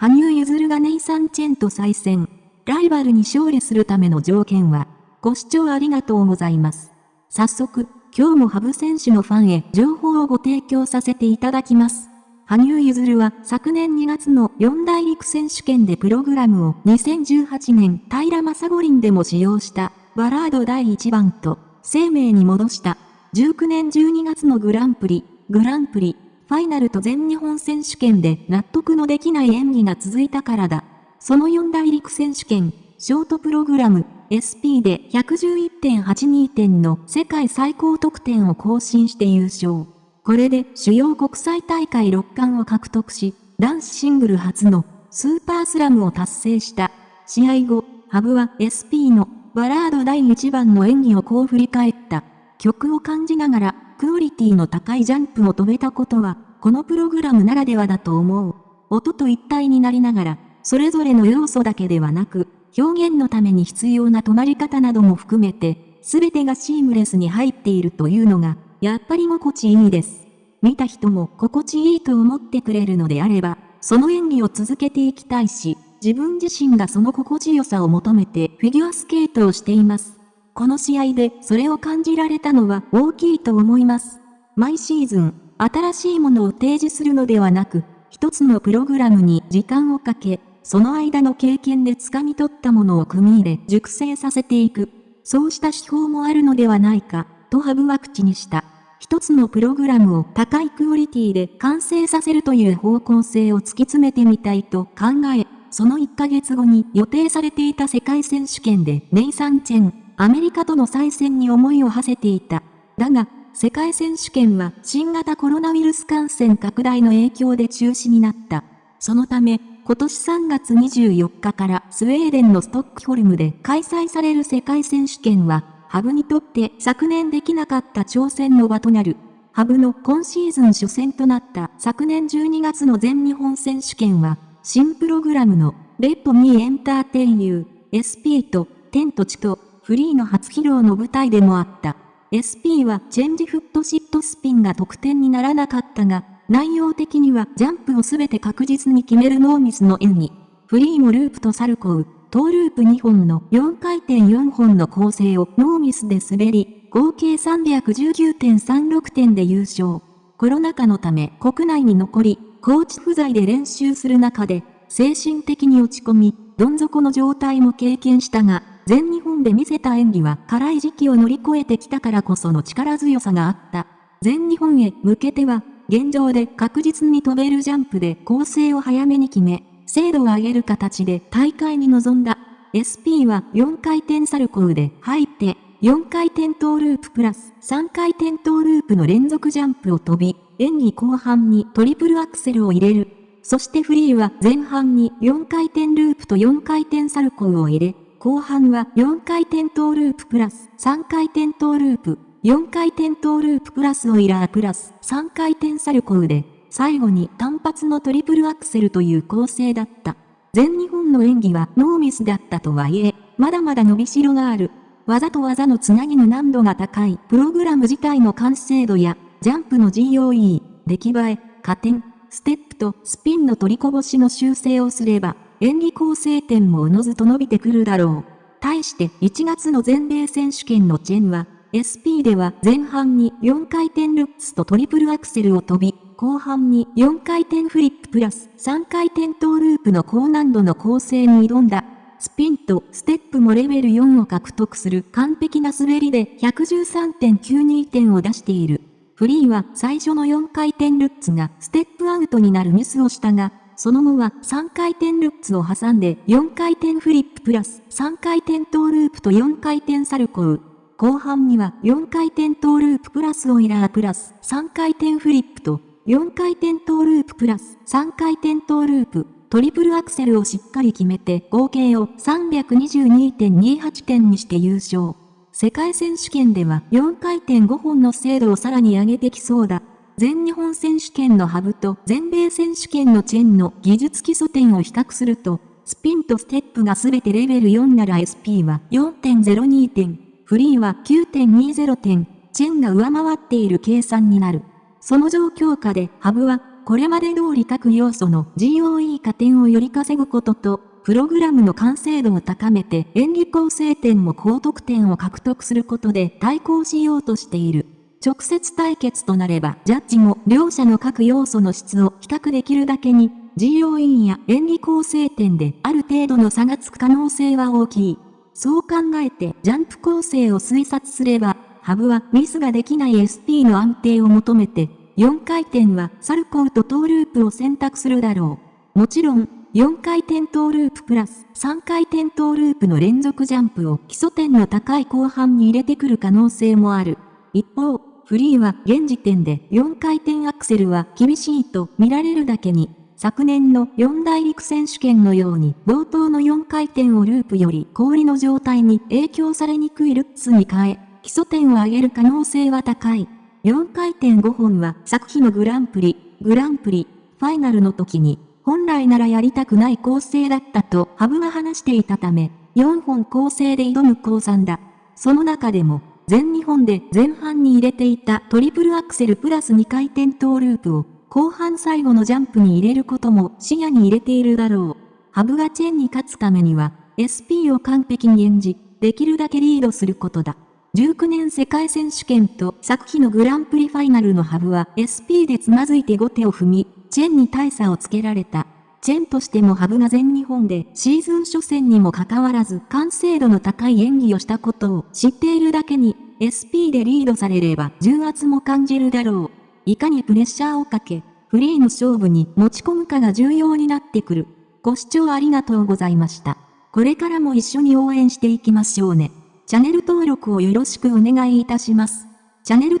羽生結弦がネイサン・チェンと再戦。ライバルに勝利するための条件は、ご視聴ありがとうございます。早速、今日も羽生選手のファンへ情報をご提供させていただきます。羽生結弦は昨年2月の四大陸選手権でプログラムを2018年平正五輪でも使用したバラード第1番と生命に戻した19年12月のグランプリ、グランプリ、ファイナルと全日本選手権で納得のできない演技が続いたからだ。その四大陸選手権、ショートプログラム、SP で111.82点の世界最高得点を更新して優勝。これで主要国際大会6冠を獲得し、男子シングル初のスーパースラムを達成した。試合後、ハブは SP のバラード第1番の演技をこう振り返った。曲を感じながら、クオリティの高いジャンプを飛べたことは、このプログラムならではだと思う。音と一体になりながら、それぞれの要素だけではなく、表現のために必要な止まり方なども含めて、すべてがシームレスに入っているというのが、やっぱり心地いいです。見た人も心地いいと思ってくれるのであれば、その演技を続けていきたいし、自分自身がその心地よさを求めてフィギュアスケートをしています。この試合でそれを感じられたのは大きいと思います。毎シーズン、新しいものを提示するのではなく、一つのプログラムに時間をかけ、その間の経験で掴み取ったものを組み入れ熟成させていく。そうした手法もあるのではないか。とハブは口にした。一つのプログラムを高いクオリティで完成させるという方向性を突き詰めてみたいと考え、その1ヶ月後に予定されていた世界選手権でネイサン・チェン、アメリカとの再戦に思いを馳せていた。だが、世界選手権は新型コロナウイルス感染拡大の影響で中止になった。そのため、今年3月24日からスウェーデンのストックホルムで開催される世界選手権はハブにとって昨年できなかった挑戦の場となる。ハブの今シーズン初戦となった昨年12月の全日本選手権は、新プログラムのレッドミーエンターテインユー SP と天と地とフリーの初披露の舞台でもあった。SP はチェンジフットシットスピンが得点にならなかったが、内容的にはジャンプをすべて確実に決めるノーミスの演技。フリーもループとサルコウ、トーループ2本の4回転4本の構成をノーミスで滑り、合計319.36点で優勝。コロナ禍のため国内に残り、コーチ不在で練習する中で、精神的に落ち込み、どん底の状態も経験したが、全日本で見せた演技は辛い時期を乗り越えてきたからこその力強さがあった。全日本へ向けては、現状で確実に飛べるジャンプで構成を早めに決め、精度を上げる形で大会に臨んだ。SP は4回転サルコウで入って、4回転トーループプラス3回転トーループの連続ジャンプを飛び、演技後半にトリプルアクセルを入れる。そしてフリーは前半に4回転ループと4回転サルコウを入れ、後半は4回転トーループプラス3回転トーループ、4回転トーループプラスオイラープラス3回転サルコウで最後に単発のトリプルアクセルという構成だった。全日本の演技はノーミスだったとはいえ、まだまだ伸びしろがある。技と技のつなぎの難度が高いプログラム自体の完成度や、ジャンプの GOE、出来栄え、加点、ステップとスピンの取りこぼしの修正をすれば、演技構成点もおのずと伸びてくるだろう。対して1月の全米選手権のチェンは、SP では前半に4回転ルッツとトリプルアクセルを飛び、後半に4回転フリッププラス3回転トーループの高難度の構成に挑んだ。スピンとステップもレベル4を獲得する完璧な滑りで113.92点を出している。フリーは最初の4回転ルッツがステップアウトになるミスをしたが、その後は3回転ルッツを挟んで4回転フリッププラス3回転トーループと4回転サルコウ。後半には4回転トーループプラスオイラープラス3回転フリップと4回転トーループプラス3回転トーループ、トリプルアクセルをしっかり決めて合計を322.28点にして優勝。世界選手権では4回転5本の精度をさらに上げてきそうだ。全日本選手権のハブと全米選手権のチェンの技術基礎点を比較すると、スピンとステップがすべてレベル4なら SP は4.02点、フリーは9.20点、チェンが上回っている計算になる。その状況下でハブはこれまで通り各要素の GOE 加点をより稼ぐことと、プログラムの完成度を高めて演技構成点も高得点を獲得することで対抗しようとしている。直接対決となれば、ジャッジも両者の各要素の質を比較できるだけに、GOE や演技構成点である程度の差がつく可能性は大きい。そう考えてジャンプ構成を推察すれば、ハブはミスができない SP の安定を求めて、4回転はサルコーとトーループを選択するだろう。もちろん、4回転トーループプラス3回転トーループの連続ジャンプを基礎点の高い後半に入れてくる可能性もある。一方、フリーは現時点で4回転アクセルは厳しいと見られるだけに、昨年の四大陸選手権のように冒頭の4回転をループより氷の状態に影響されにくいルッツに変え、基礎点を上げる可能性は高い。4回転5本は作品のグランプリ、グランプリ、ファイナルの時に、本来ならやりたくない構成だったとハブが話していたため、4本構成で挑む高三だ。その中でも、全日本で前半に入れていたトリプルアクセルプラス2回転トーループを、後半最後のジャンプに入れることも視野に入れているだろう。ハブがチェンに勝つためには、SP を完璧に演じ、できるだけリードすることだ。19年世界選手権と昨日のグランプリファイナルのハブは SP でつまずいて後手を踏み、チェンに大差をつけられた。チェンとしてもハブが全日本でシーズン初戦にもかかわらず完成度の高い演技をしたことを知っているだけに SP でリードされれば重圧も感じるだろう。いかにプレッシャーをかけ、フリーの勝負に持ち込むかが重要になってくる。ご視聴ありがとうございました。これからも一緒に応援していきましょうね。チャンネル登録をよろしくお願いいたします。チャンネル